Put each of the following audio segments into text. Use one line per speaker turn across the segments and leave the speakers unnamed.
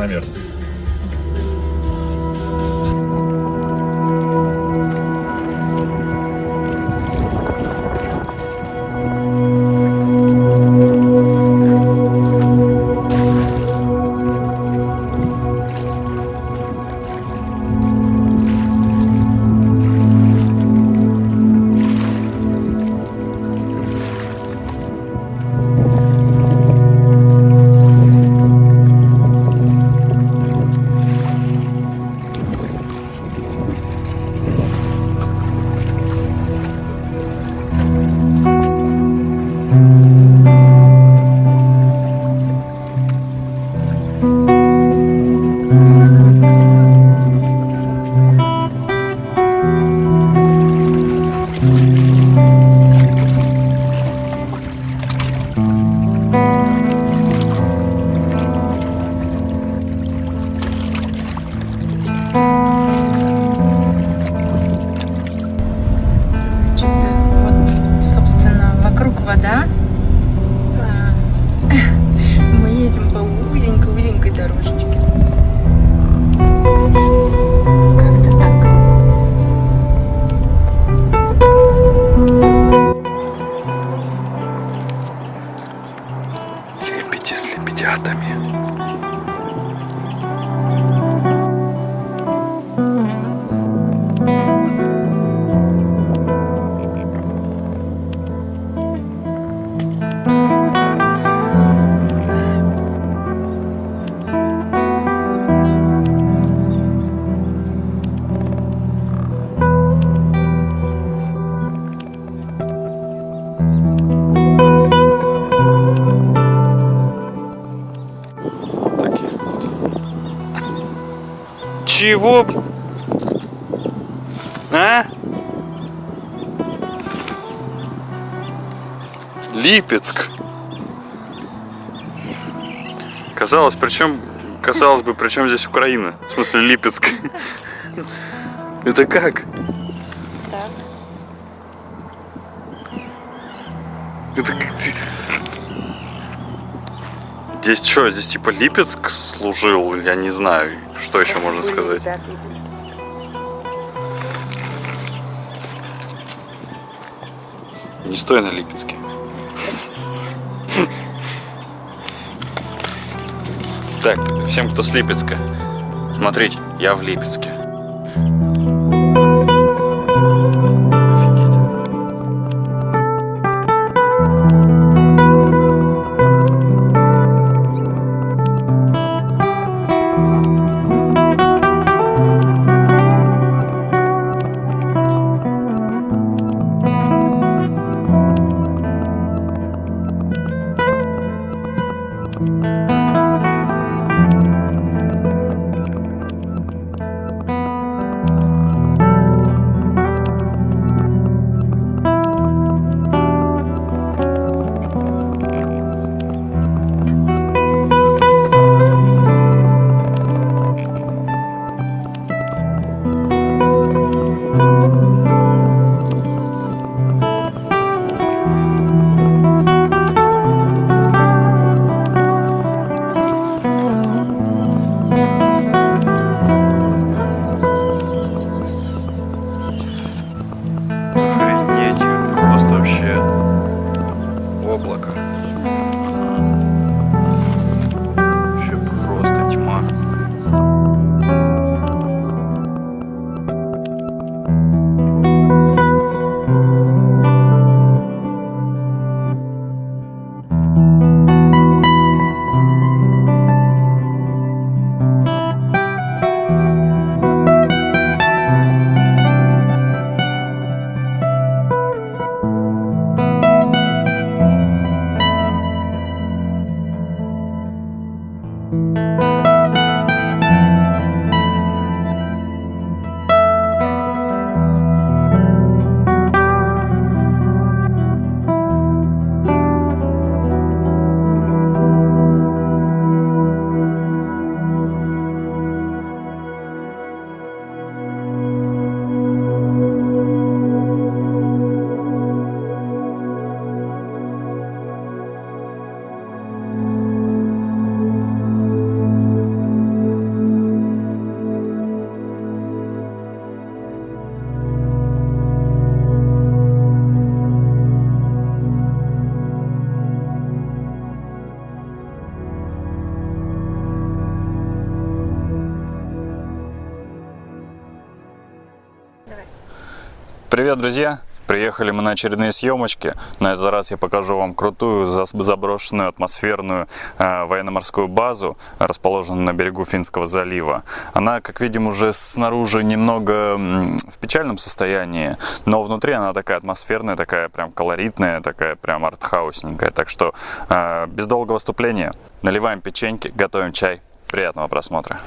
наверх. Чего? А? Липецк. Казалось, причем, казалось бы, причем здесь Украина? В смысле, Липецк. Это как? Здесь что, здесь типа Липецк служил? Я не знаю, что еще можно сказать. Не стой на Липецке. Так, всем, кто с Липецка, смотрите, я в Липецке. Друзья! Приехали мы на очередные съемочки. На этот раз я покажу вам крутую заброшенную атмосферную э, военно-морскую базу, расположенную на берегу Финского залива. Она, как видим, уже снаружи немного в печальном состоянии, но внутри она такая атмосферная, такая прям колоритная, такая прям артхаусненькая. Так что э, без долгого вступления наливаем печеньки, готовим чай. Приятного просмотра!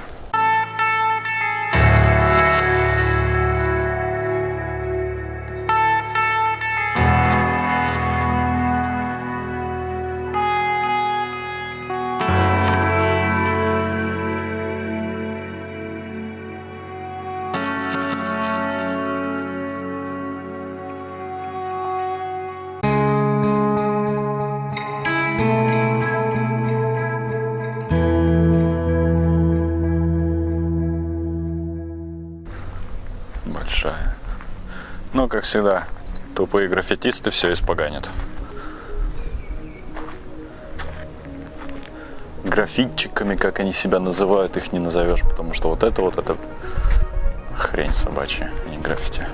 Как всегда, тупые граффитисты все испоганят. Графитчиками, как они себя называют, их не назовешь, потому что вот это вот, это хрень собачья, а не граффити.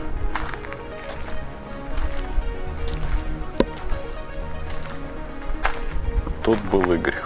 Тут был Игорь.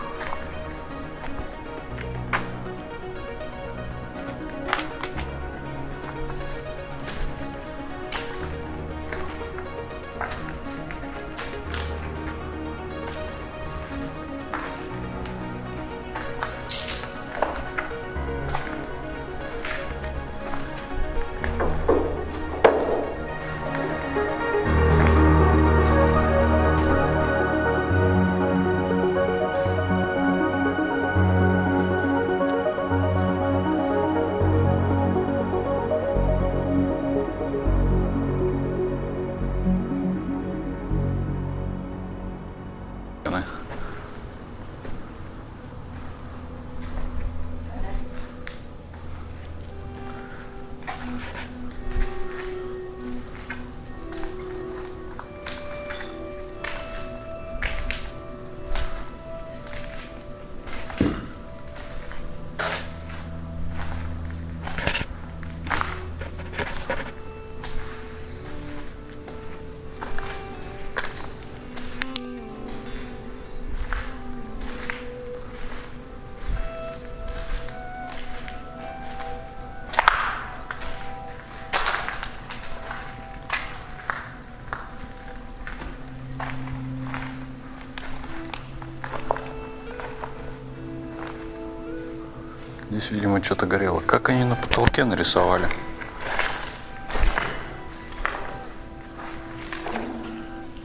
Здесь, видимо, что-то горело. Как они на потолке нарисовали?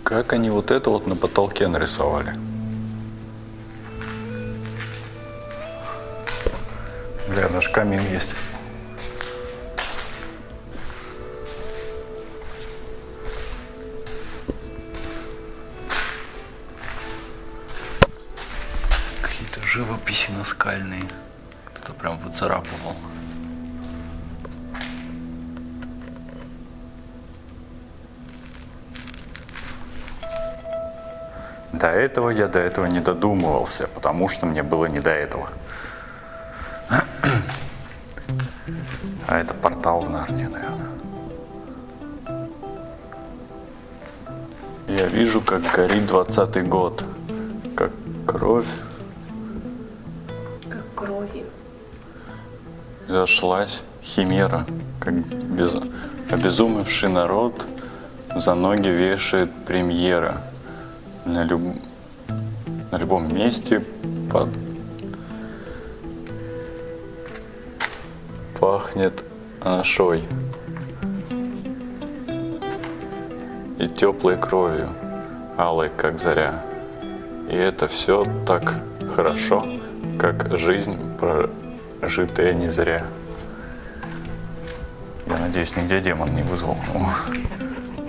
Как они вот это вот на потолке нарисовали? Бля, даже камин есть. Какие-то живописи наскальные. Прям выцарапывал. До этого я до этого не додумывался, потому что мне было не до этого. А это портал в Нарнию, наверное. Я вижу, как горит двадцатый год. Как кровь зашлась химера, как без... обезумевший народ за ноги вешает премьера. На, люб... на любом месте под... пахнет анашой и теплой кровью, алой, как заря. И это все так хорошо, как жизнь прожитая не зря. Я надеюсь, нигде демон не вызвал. О,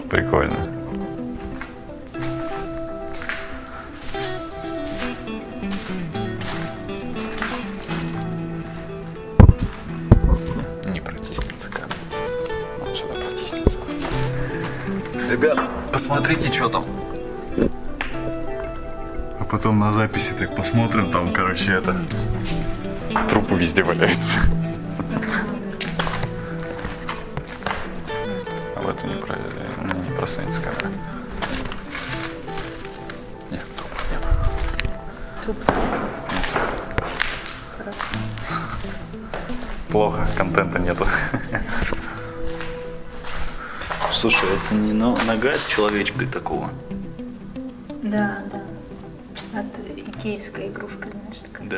прикольно. Не протиснется камень. Он сюда протиснется. Ребят, посмотрите, что там. А потом на записи так посмотрим, там, короче, это... Трупы везде валяются. это не, про... не, не просунется камера. Нет, трубок нет.
Туп.
Плохо, контента нету.
Слушай, это не но- нога человечка такого.
Да, да. От икеевской игрушка, знаешь, такая.
Да.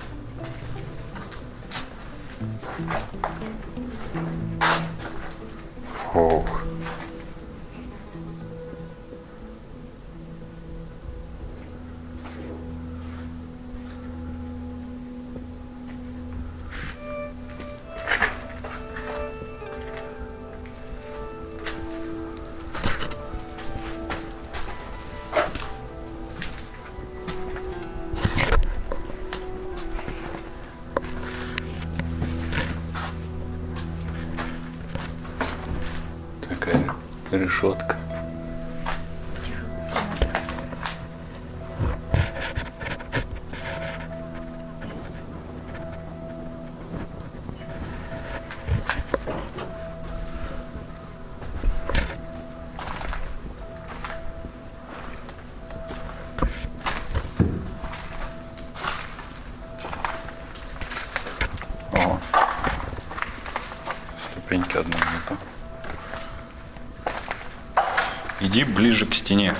Решетка.
О. Ступеньки одной нету. Иди ближе к стене.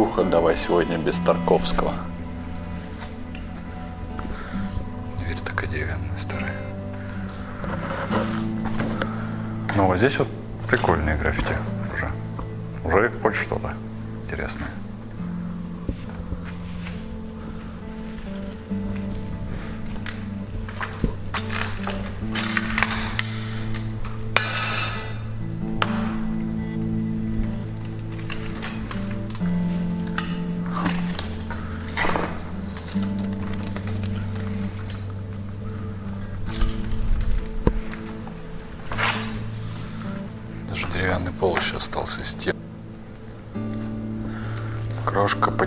Катюха, давай сегодня без Тарковского. Дверь такая деревянная, старая. Ну, вот здесь вот прикольные граффити уже. Уже хоть что-то интересное.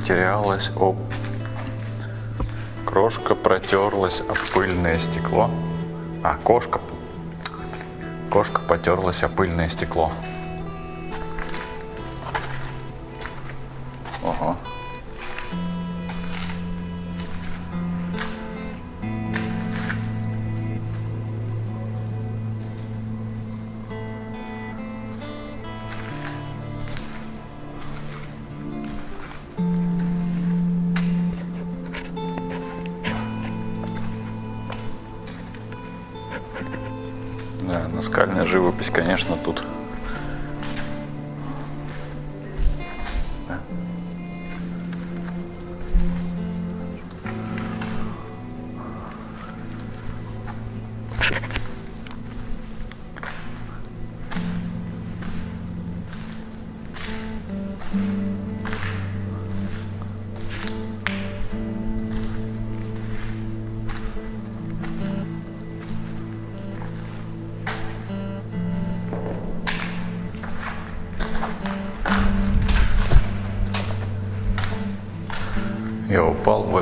Потерялась об... Крошка протерлась об пыльное стекло. А, кошка. Кошка потерлась о пыльное стекло. Наскальная живопись, конечно, тут.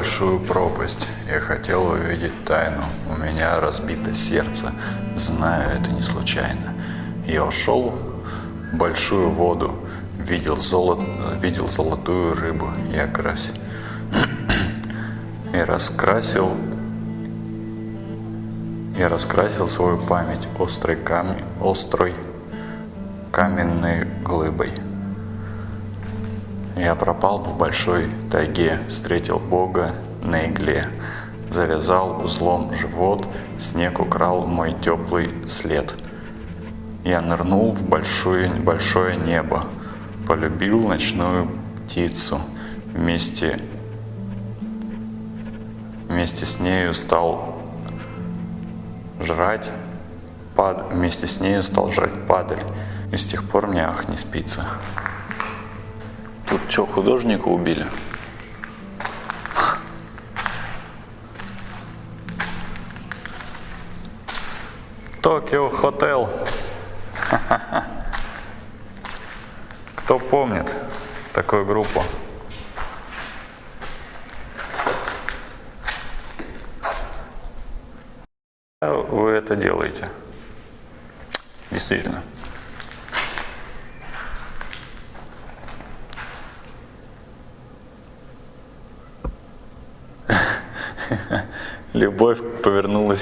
Большую пропасть. Я хотел увидеть тайну. У меня разбито сердце. Знаю, это не случайно. Я ушел в большую воду. Видел, золот... видел золотую рыбу. Я крась... Я раскрасил... Я раскрасил свою память острой, кам... острой каменной глыбой. Я пропал в большой тайге, встретил Бога на игле. Завязал узлом живот, снег украл мой теплый след. Я нырнул в большое, большое небо, полюбил ночную птицу. Вместе, вместе с нею стал жрать, пад, вместе с нею стал жрать падаль. И с тех пор мне ах не спится.
Тут что, художника убили?
Токио Хотел. Кто помнит такую группу?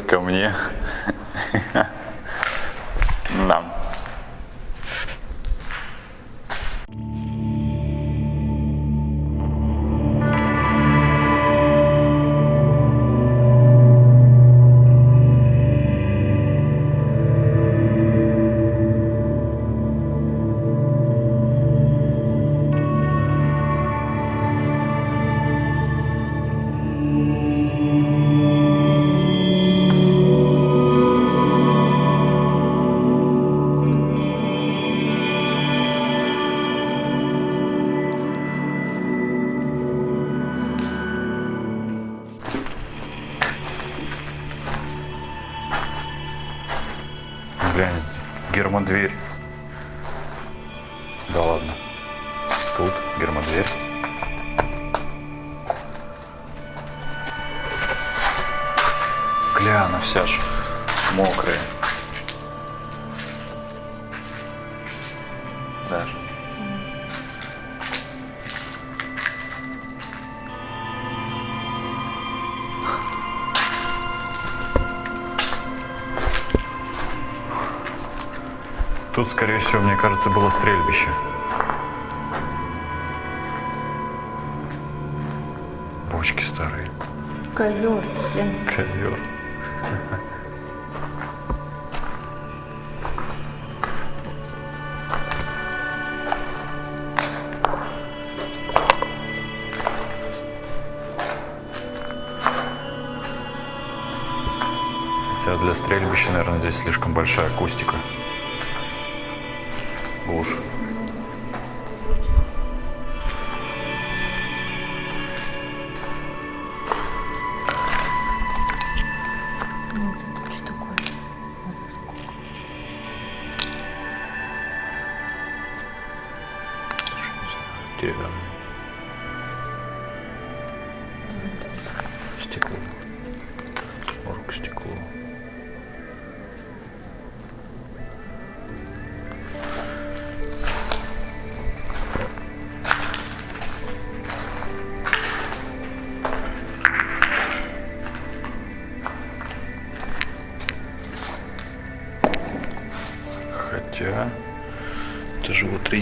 Ко мне. Гля, она вся ж мокрая. Даже. Тут, скорее всего, мне кажется, было стрельбище. Бочки старые.
Ковер, блин.
Ковер. Хотя для стрельбища, наверное, здесь слишком большая акустика. Глушь.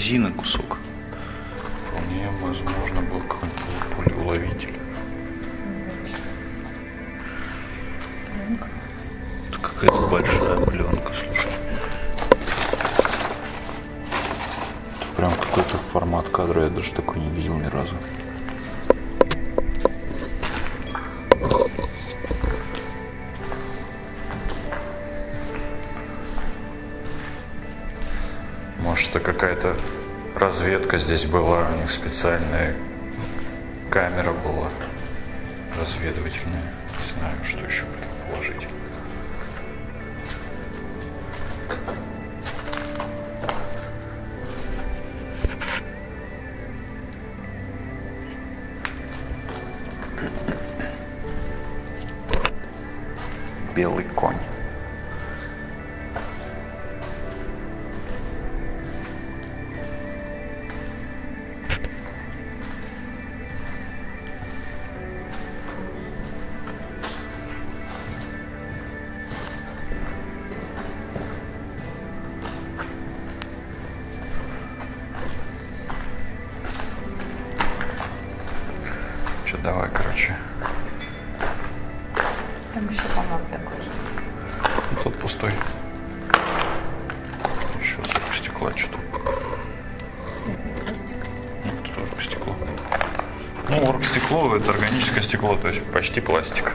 Резина кусок. Это какая-то
разведка здесь была, у них специальная камера была разведывательная. Не знаю, что еще предположить. Давай, короче.
Еще, по-моему, такой же.
Тут пустой. Еще стекло что-то.
Пластик.
Тут тоже стекло. Ну, оргстекло это органическое стекло, то есть почти пластик.